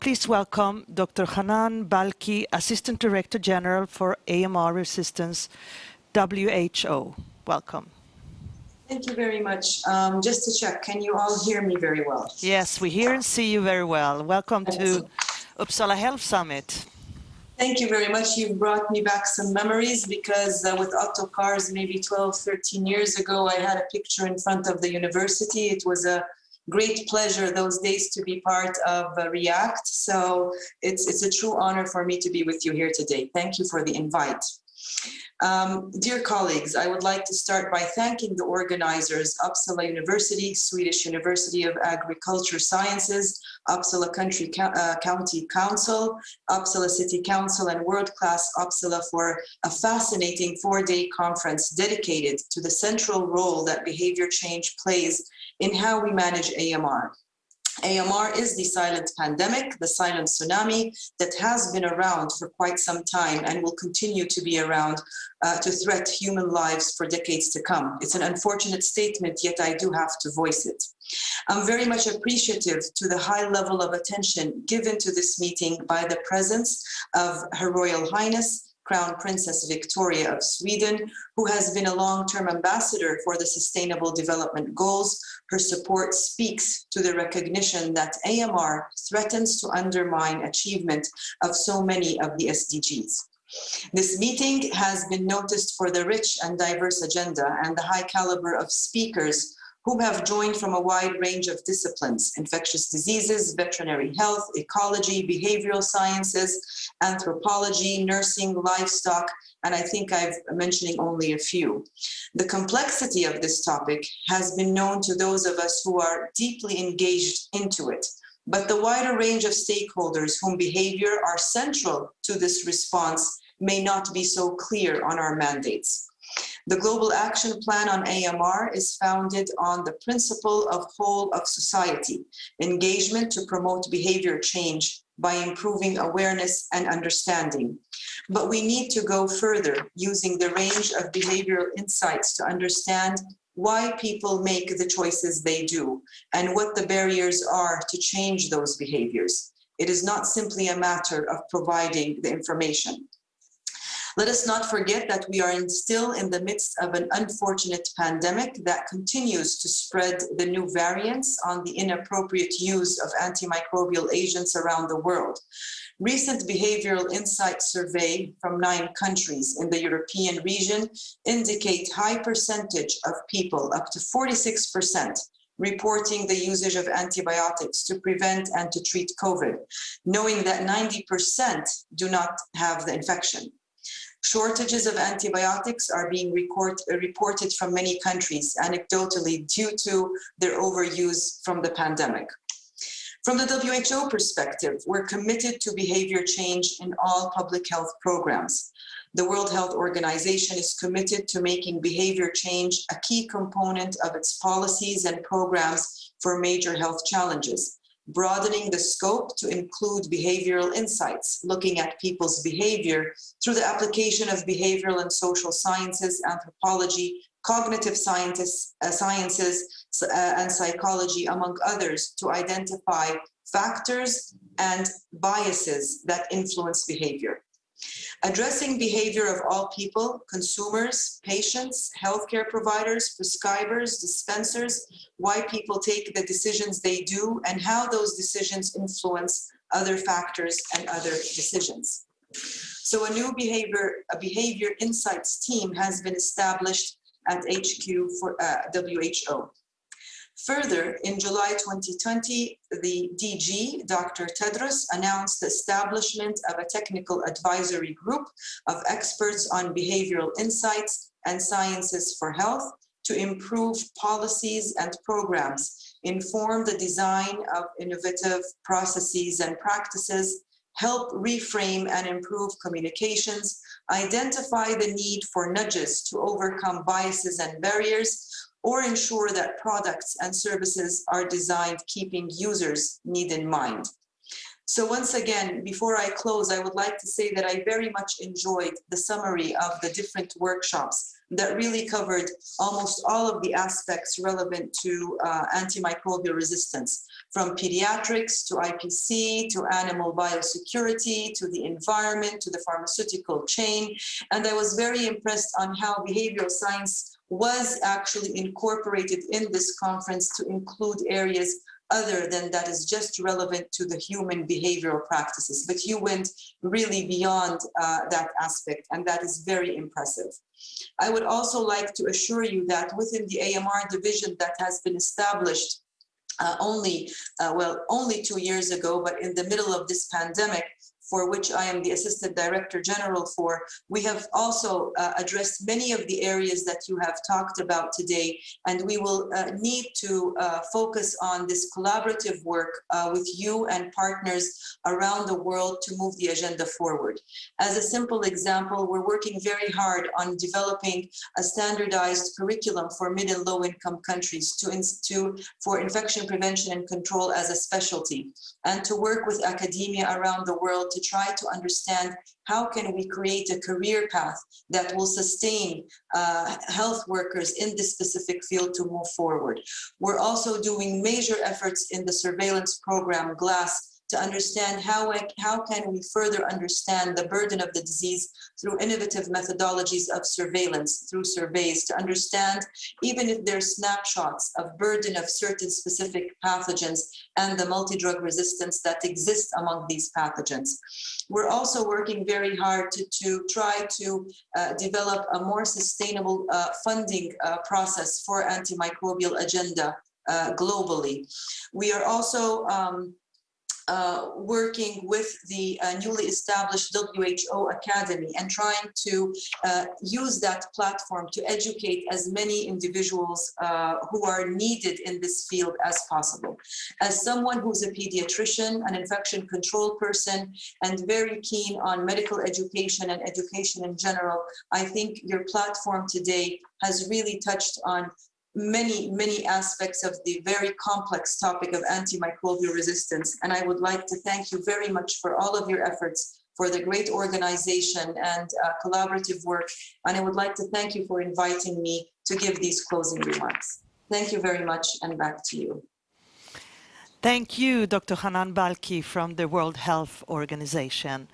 Please welcome Dr. Hanan Balkhy, Assistant Director General for AMR Resistance, WHO. Welcome. Thank you very much. Um, just to check, can you all hear me very well? Yes, we hear and see you very well. Welcome to Uppsala Health Summit. Thank you very much. You've brought me back some memories because uh, with Otto Cars maybe 12, 13 years ago, I had a picture in front of the university. It was a great pleasure those days to be part of uh, REACT. So it's, it's a true honor for me to be with you here today. Thank you for the invite. Um, dear colleagues, I would like to start by thanking the organizers, Uppsala University, Swedish University of Agriculture Sciences, Uppsala Country uh, County Council, Uppsala City Council, and World Class Uppsala for a fascinating four-day conference dedicated to the central role that behavior change plays in how we manage AMR. AMR is the silent pandemic, the silent tsunami that has been around for quite some time and will continue to be around uh, to threat human lives for decades to come. It's an unfortunate statement, yet I do have to voice it. I'm very much appreciative to the high level of attention given to this meeting by the presence of Her Royal Highness, Crown Princess Victoria of Sweden, who has been a long-term ambassador for the Sustainable Development Goals. Her support speaks to the recognition that AMR threatens to undermine achievement of so many of the SDGs. This meeting has been noticed for the rich and diverse agenda and the high caliber of speakers who have joined from a wide range of disciplines, infectious diseases, veterinary health, ecology, behavioral sciences, anthropology, nursing, livestock, and I think I'm mentioning only a few. The complexity of this topic has been known to those of us who are deeply engaged into it, but the wider range of stakeholders whom behavior are central to this response may not be so clear on our mandates. The Global Action Plan on AMR is founded on the principle of whole of society, engagement to promote behavior change by improving awareness and understanding. But we need to go further using the range of behavioral insights to understand why people make the choices they do and what the barriers are to change those behaviors. It is not simply a matter of providing the information. Let us not forget that we are in still in the midst of an unfortunate pandemic that continues to spread the new variants on the inappropriate use of antimicrobial agents around the world. Recent behavioral insight survey from nine countries in the European region indicate high percentage of people, up to 46%, reporting the usage of antibiotics to prevent and to treat COVID, knowing that 90% do not have the infection. Shortages of antibiotics are being record, reported from many countries, anecdotally, due to their overuse from the pandemic. From the WHO perspective, we're committed to behavior change in all public health programs. The World Health Organization is committed to making behavior change a key component of its policies and programs for major health challenges broadening the scope to include behavioral insights, looking at people's behavior through the application of behavioral and social sciences, anthropology, cognitive scientists, uh, sciences, uh, and psychology, among others, to identify factors and biases that influence behavior. Addressing behavior of all people, consumers, patients, healthcare providers, prescribers, dispensers, why people take the decisions they do and how those decisions influence other factors and other decisions. So a new behavior, a behavior insights team has been established at HQ for uh, WHO. Further, in July 2020, the DG, Dr. Tedros, announced the establishment of a technical advisory group of experts on behavioral insights and sciences for health to improve policies and programs, inform the design of innovative processes and practices, help reframe and improve communications, identify the need for nudges to overcome biases and barriers, or ensure that products and services are designed keeping users' need in mind. So once again, before I close, I would like to say that I very much enjoyed the summary of the different workshops that really covered almost all of the aspects relevant to uh, antimicrobial resistance, from pediatrics to IPC to animal biosecurity to the environment to the pharmaceutical chain. And I was very impressed on how behavioral science was actually incorporated in this conference to include areas other than that is just relevant to the human behavioral practices. But you went really beyond uh, that aspect, and that is very impressive. I would also like to assure you that within the AMR division that has been established uh, only, uh, well, only two years ago, but in the middle of this pandemic, for which I am the Assistant Director General for, we have also uh, addressed many of the areas that you have talked about today, and we will uh, need to uh, focus on this collaborative work uh, with you and partners around the world to move the agenda forward. As a simple example, we're working very hard on developing a standardized curriculum for mid and low income countries to, to for infection prevention and control as a specialty, and to work with academia around the world to try to understand how can we create a career path that will sustain uh, health workers in this specific field to move forward. We're also doing major efforts in the surveillance program GLASS to understand how, how can we further understand the burden of the disease through innovative methodologies of surveillance, through surveys, to understand even if they're snapshots of burden of certain specific pathogens and the multi-drug resistance that exists among these pathogens. We're also working very hard to, to try to uh, develop a more sustainable uh, funding uh, process for antimicrobial agenda uh, globally. We are also um, uh, working with the uh, newly established WHO Academy and trying to uh, use that platform to educate as many individuals uh, who are needed in this field as possible. As someone who's a pediatrician, an infection control person, and very keen on medical education and education in general, I think your platform today has really touched on many, many aspects of the very complex topic of antimicrobial resistance. And I would like to thank you very much for all of your efforts for the great organization and uh, collaborative work. And I would like to thank you for inviting me to give these closing remarks. Thank you very much and back to you. Thank you, Dr. Hanan Balkhy from the World Health Organization.